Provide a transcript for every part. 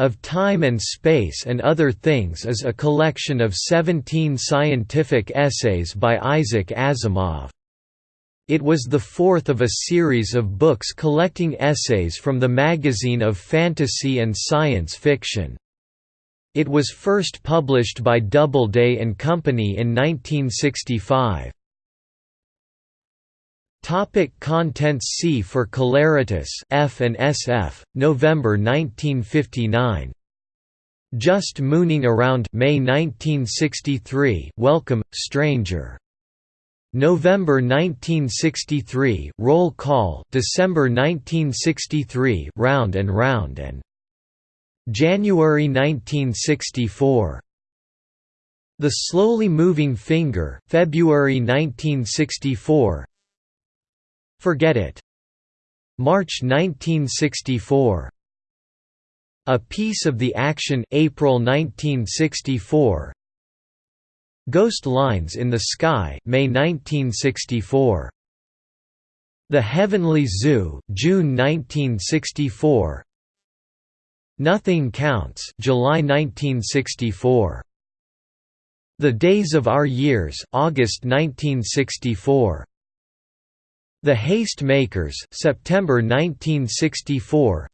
of Time and Space and Other Things is a collection of 17 scientific essays by Isaac Asimov. It was the fourth of a series of books collecting essays from the magazine of fantasy and science fiction. It was first published by Doubleday and Company in 1965. Topic contents C for Celeritas F and SF, November 1959. Just Mooning Around May 1963 Welcome, Stranger November 1963 Roll Call December 1963 Round and Round and January 1964 The Slowly Moving Finger February 1964 Forget It. March 1964 A Piece of the Action April 1964 Ghost Lines in the Sky May 1964 The Heavenly Zoo June 1964 Nothing Counts July 1964 The Days of Our Years August 1964 The Haste Makers September 1964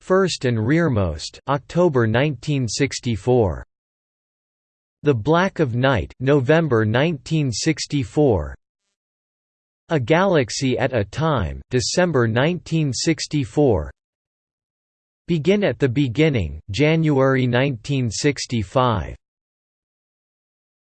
First and Rearmost October 1964 the Black of Night November 1964 A Galaxy at a Time December 1964 Begin at the Beginning January 1965